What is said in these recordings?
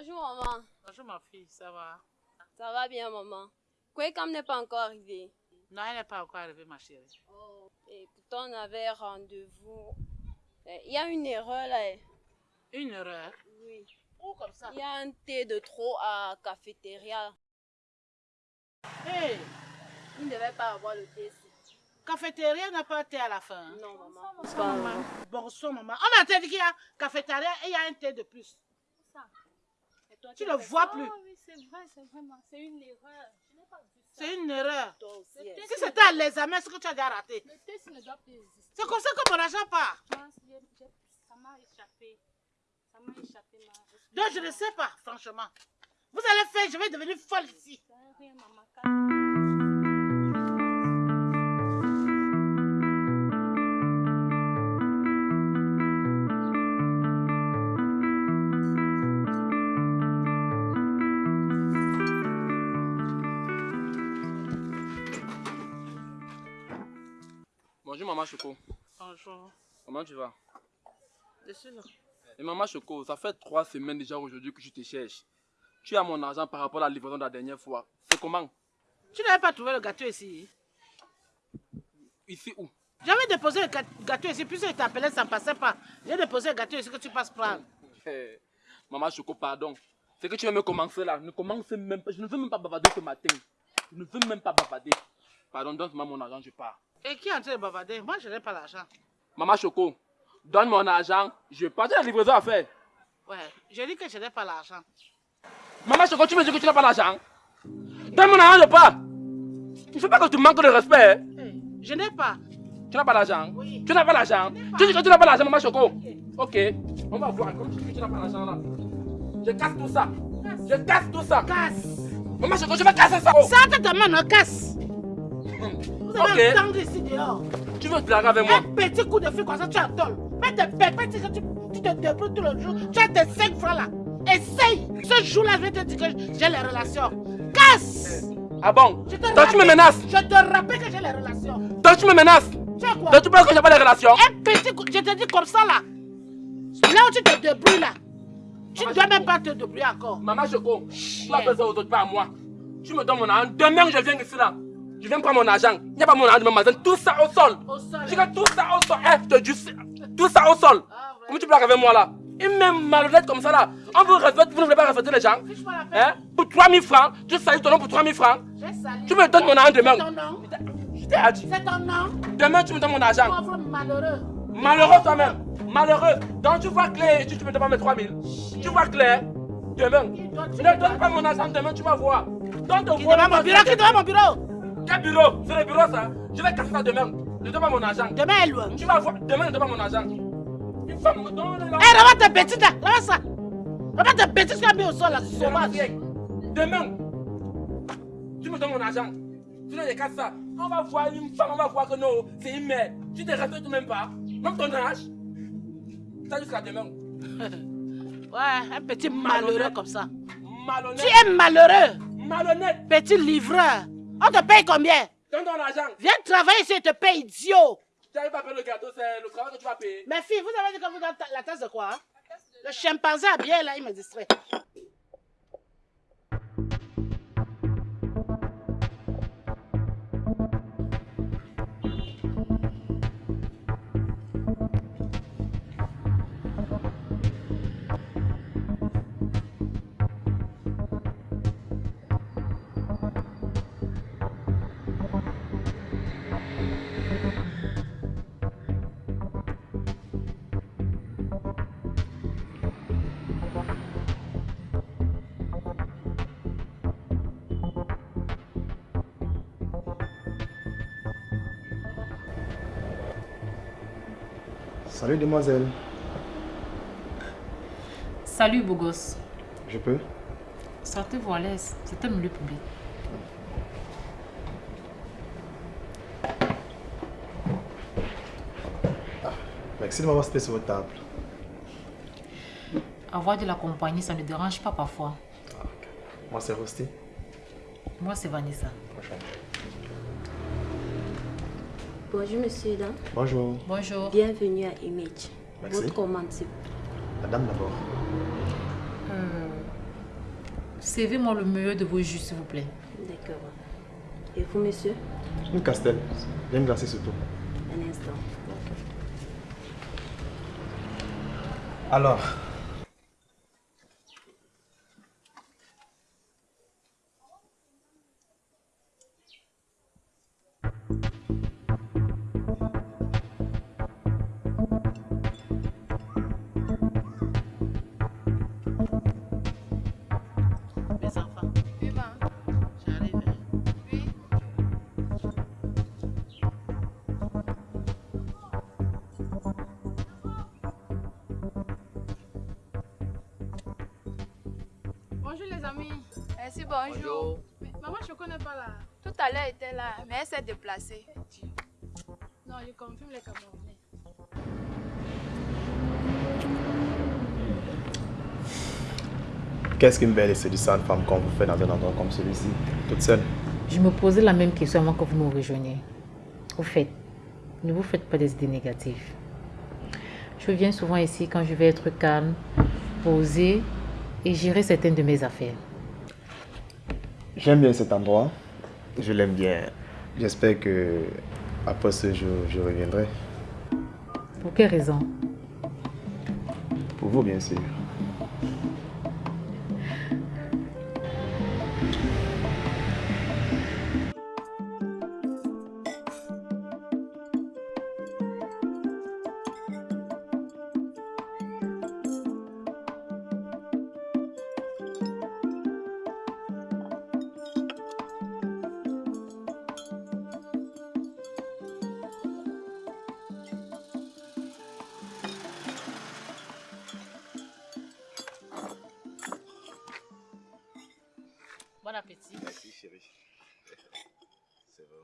Bonjour maman. Bonjour ma fille, ça va? Ça va bien maman. Kwekam n'est pas encore arrivé. Non, elle n'est pas encore arrivée ma chérie. Oh. Et pourtant on avait rendez-vous. Eh, Il y a une erreur là. eh. Une erreur? Oui. Où comme ça? Il y a un thé de trop à cafétéria. Hey, Il ne devait pas avoir le thé ici. cafétéria n'a pas de thé à la fin. Non maman. Bonsoir maman. Bonsoir maman. On a dit qu'il y a cafétéria et il y a un thé de plus. Toi, Tu ne fait vois ça plus. oui, c'est vrai, c'est vraiment, c'est une erreur. Je n'ai pas vu ça. C'est une erreur. Toi aussi. Le thé, Si c'était à l'examen, ce que tu as déjà raté. Le test ne doit plus exister. C'est comme ça que mon argent part. Ça m'a échappé. Ça m'a échappé, ma. Donc je ne sais pas, franchement. Vous allez faire, je vais devenir folle ici. Rien, maman. Bonjour maman Choco. Bonjour. Comment tu vas? Je suis là. Et maman Choco, ça fait trois semaines déjà aujourd'hui que je te cherche. Tu as mon argent par rapport à la livraison de la dernière fois. C'est comment? Tu n'avais pas trouvé le gâteau ici? Ici où? J'avais déposé le gâteau ici, puis il t'appelait, ça ne passait pas. J'ai déposé le gâteau ici que tu passes prendre. Maman Choco, pardon. C'est que tu vas me commencer là. Ne commence même pas. Je ne veux même pas bavarder ce matin. Je ne veux même pas bavarder. Pardon, donne-moi mon argent, je pars. Et qui est en train de bavarder? Moi, je n'ai pas l'argent. Maman Choco, donne mon argent, je pars. Tu as la livraison à faire. Ouais, je dis que je n'ai pas l'argent. Maman Choco, tu me dis que tu n'as pas l'argent Donne mon argent, je pars. Il ne faut pas que tu manques de respect. hein. Hey, je n'ai pas. Tu n'as pas l'argent Oui. Tu n'as pas l'argent Tu dis que tu n'as pas l'argent, maman Choco Ok, on va voir. Comme tu dis que tu n'as pas l'argent là. Je casse tout ça. Je casse tout ça. Casse. Maman Choco, je vais casser ça. Oh. Ça te demande casse. Vous avez Ok. attendre ici dehors. Tu veux te blaguer avec moi? Un petit coup de fil comme ça, tu adores. Mais tes que tu, tu te débrouilles tout le jour. Tu as tes 5 francs là. Essaye. Ce jour-là, je vais te dire que j'ai les relations. Casse. Ah bon? Je Donc tu me menaces Je te rappelle que j'ai les relations. Donc tu me menaces quoi? Donc tu penses que j'ai pas de relations? Un petit coup, je te dis comme ça là. Là où tu te débrouilles là. Tu ne dois même pas te débrouiller encore. Maman Choco, tu vas faire ça aux autres, pas à moi. Tu me donnes mon argent. Demain, je viens ici là. Je viens prendre mon argent. Il n'y a pas mon argent magasin. Tout ça au sol. Au sol. Je tout ça au sol. Eh, je te dis, tout ça au sol. Ah, ouais. Comment tu blagues avec moi là? Une même malhonnête comme ça là. On vous respecte, vous ne voulez pas respecter les gens. Hein? Pour 3000 francs, tu salis ton nom pour 3000 francs. Sali. Tu me donnes mon argent demain. C'est ton nom. Je t'ai dit. C'est ton nom. Demain, tu me donnes mon argent. Pauvre malheureux. Malheureux toi-même. Malheureux. Donc tu vois clair et tu, tu me donnes pas mes 3000. Tu vois clair. Demain. Ne donne pas mon argent demain, tu vas voir. Donne ton Qui mon bureau, qui mon bureau? Quel bureau? C'est le bureau ça. Je vais casser ça demain. Ne donne pas mon argent. Demain est loin. Tu vas voir. Demain, ne donne pas mon argent. Une femme me donne Hé, regarde tes bêtises là. Regarde ça. Regarde tes bêtises que tu as mis au sol là. Sauvage. Demain, tu me donnes mon argent. Sinon, je casse ça. On va voir une femme, on va voir que non, c'est une mère. Tu te respectes même pas. Même ton âge. Ça jusqu'à demain. Ouais, un petit malheureux comme ça. Malhonnête. Tu es malheureux. Malhonnête. Petit livreur. On te paye combien? Donne ton argent. Viens travailler ici et te paye idiot. Tu n'arrives pas à payer le gâteau, c'est le travail que tu vas payer. Mes filles, vous avez dit que vous donnez la tasse de quoi hein? Le chimpanzé a bien là, il me distrait. Salut demoiselle, Salut, beau gosse. je peux? Sortez-vous à l'aise. C'est un milieu public. Merci de m'avoir cité sur votre table. Avoir de la compagnie, ça ne dérange pas parfois. Moi c'est Rosti. Moi, c'est Vanessa. Bonjour monsieur. Bonjour. Bonjour. Bienvenue à Image. Merci. Votre commande c'est La dame d'abord. Euh, Servez-moi le meilleur de vos jus, s'il vous plaît. D'accord. Et vous, monsieur? Une castelle. Bien glacée surtout. Un instant. Alors, Bonjour les amis. Merci, bonjour. Mais maman, je ne connais pas là. Tout à l'heure, elle était là, mais elle s'est déplacée. Non, je confirme les Camerounais. qu'est-ce qu'une belle et séduisante femme qu'on vous fait dans un endroit comme celui-ci, toute seule? Je me posais la même question avant que vous nous rejoigniez. Au fait, ne vous faites pas des idées négatives. Je viens souvent ici quand je vais être calme, posée et gérer certaines de mes affaires. J'aime bien cet endroit. Je l'aime bien. J'espère que après ce jour, je reviendrai. Pour quelle raison? Pour vous, bien sûr.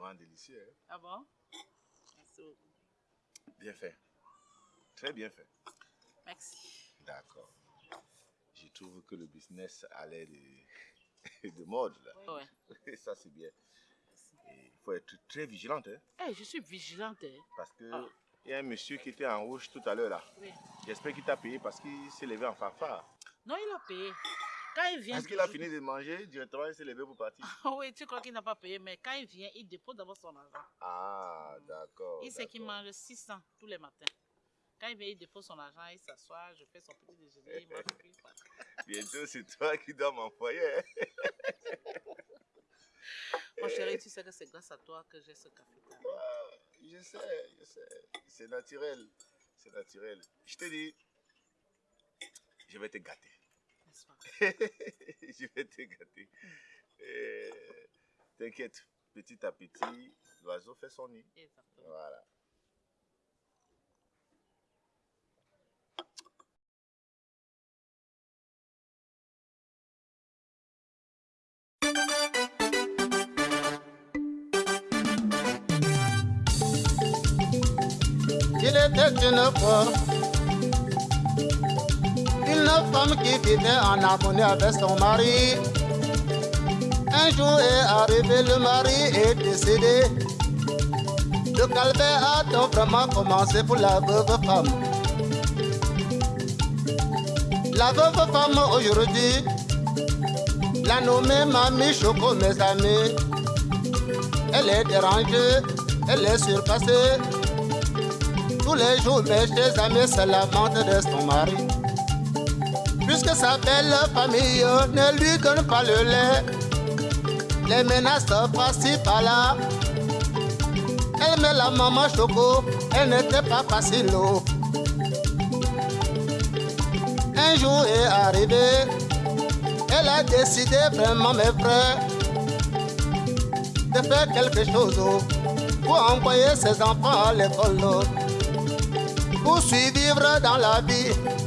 Vraiment délicieux. hein. Ah bon? Merci beaucoup. Bien fait. Très bien fait. Merci. D'accord. Je trouve que le business allait de, de mode. Là. Ouais. Ça, c'est bien. Il faut être très vigilante. hein, Eh, je suis vigilante. hein. parce que Ah. il y a un monsieur qui était en rouge tout à l'heure là. Oui. J'espère qu'il t'a payé parce qu'il s'est levé en fanfare. Non, il a payé. Quand il vient. Est-ce qu'il a fini de manger directement il s'est levé pour partir? Oui, tu crois qu'il n'a pas payé, mais quand il vient, il dépose d'abord son argent. Ah, d'accord. il sait qu'il mange 600 tous les matins. Quand il vient, il dépose son argent, il s'assoit, je fais son petit déjeuner, il mange, part. Bientôt, c'est toi qui dois m'envoyer. Mon chéri, tu sais que c'est grâce à toi que j'ai ce café. Je sais, je sais. C'est naturel. C'est naturel. Je te dis, je vais te gâter. N'est-ce pas je vais te gâter. Euh, T'inquiète, petit à petit, l'oiseau fait son nid. Exactement. Voilà. Il était une fois une femme qui vivait en harmonie avec son mari. Un jour est arrivé, le mari est décédé. Le calvaire a donc vraiment commencé pour la veuve femme. La veuve femme aujourd'hui, la nommée Mamie Choco, mes amis. Elle est dérangée, elle est surpassée. Tous les jours, mes chers amis se lamentent de son mari. Puisque sa belle famille ne lui donne pas le lait, les menaces par-ci par-là. Elle met la maman choco, elle n'était pas facile. Un jour est arrivé, elle a décidé vraiment, mes frères, de faire quelque chose pour envoyer ses enfants à l'école. pour survivre dans la vie.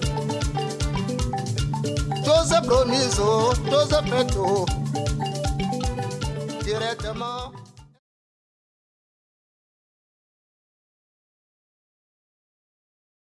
Chose promise, oh, chose faite, oh. directement